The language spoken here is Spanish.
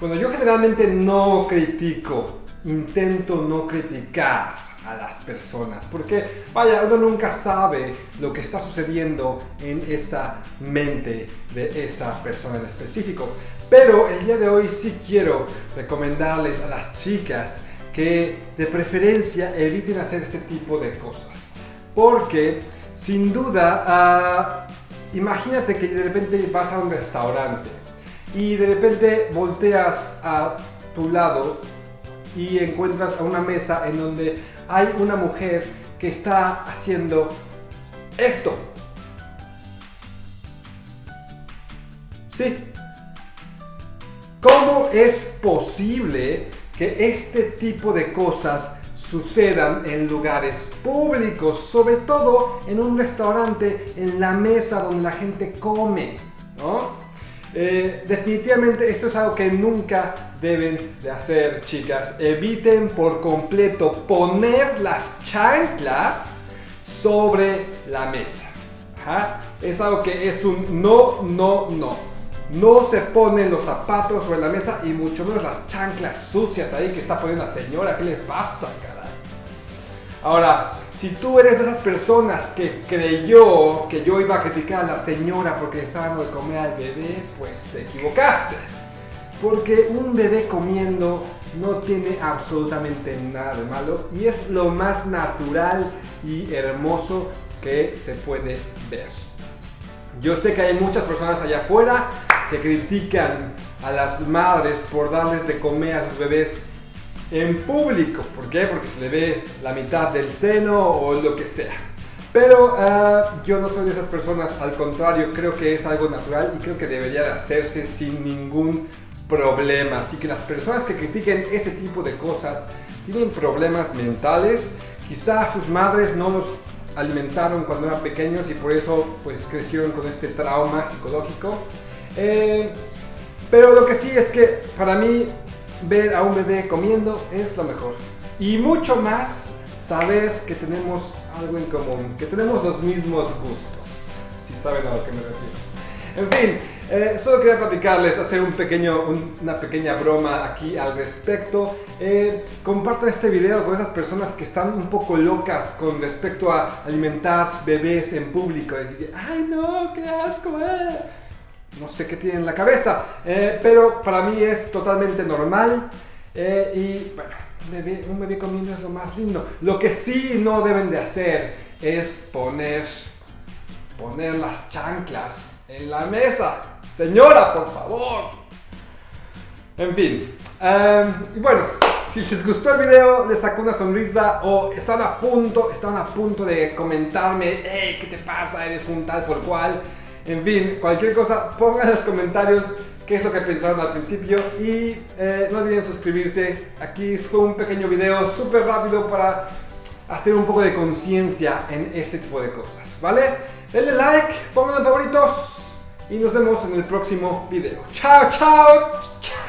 Bueno, yo generalmente no critico, intento no criticar a las personas, porque vaya, uno nunca sabe lo que está sucediendo en esa mente de esa persona en específico. Pero el día de hoy sí quiero recomendarles a las chicas que de preferencia eviten hacer este tipo de cosas. Porque sin duda, ah, imagínate que de repente vas a un restaurante y de repente volteas a tu lado y encuentras a una mesa en donde hay una mujer que está haciendo esto. Sí. ¿Cómo es posible que este tipo de cosas sucedan en lugares públicos, sobre todo en un restaurante, en la mesa donde la gente come? Eh, definitivamente esto es algo que nunca deben de hacer, chicas. Eviten por completo poner las chanclas sobre la mesa. Es algo que es un no, no, no. No se ponen los zapatos sobre la mesa y mucho menos las chanclas sucias ahí que está poniendo la señora. ¿Qué le pasa, caray? Ahora, si tú eres de esas personas que creyó que yo iba a criticar a la señora porque estaba dando de comer al bebé, pues te equivocaste. Porque un bebé comiendo no tiene absolutamente nada de malo y es lo más natural y hermoso que se puede ver. Yo sé que hay muchas personas allá afuera que critican a las madres por darles de comer a sus bebés en público. ¿Por qué? Porque se le ve la mitad del seno o lo que sea. Pero ah, yo no soy de esas personas, al contrario, creo que es algo natural y creo que debería de hacerse sin ningún problema. Así que las personas que critiquen ese tipo de cosas tienen problemas mentales. Quizás sus madres no los alimentaron cuando eran pequeños y por eso pues crecieron con este trauma psicológico. Eh, pero lo que sí es que para mí ver a un bebé comiendo es lo mejor. Y mucho más saber que tenemos algo en común, que tenemos los mismos gustos, si saben a lo que me refiero. En fin, eh, solo quería platicarles, hacer un pequeño, una pequeña broma aquí al respecto. Eh, compartan este video con esas personas que están un poco locas con respecto a alimentar bebés en público. Decir, ay no, qué asco, eh" no sé qué tiene en la cabeza, eh, pero para mí es totalmente normal eh, y bueno, un bebé, comiendo es lo más lindo. Lo que sí no deben de hacer es poner, poner las chanclas en la mesa. Señora, por favor. En fin, em, y bueno, si les gustó el video, les sacó una sonrisa o están a punto, están a punto de comentarme, hey, ¿qué te pasa? Eres un tal por cual. En fin, cualquier cosa, pongan en los comentarios qué es lo que pensaron al principio y eh, no olviden suscribirse. Aquí fue un pequeño video súper rápido para hacer un poco de conciencia en este tipo de cosas, ¿vale? Denle like, pongan favoritos y nos vemos en el próximo video. ¡Chao, chao, chao!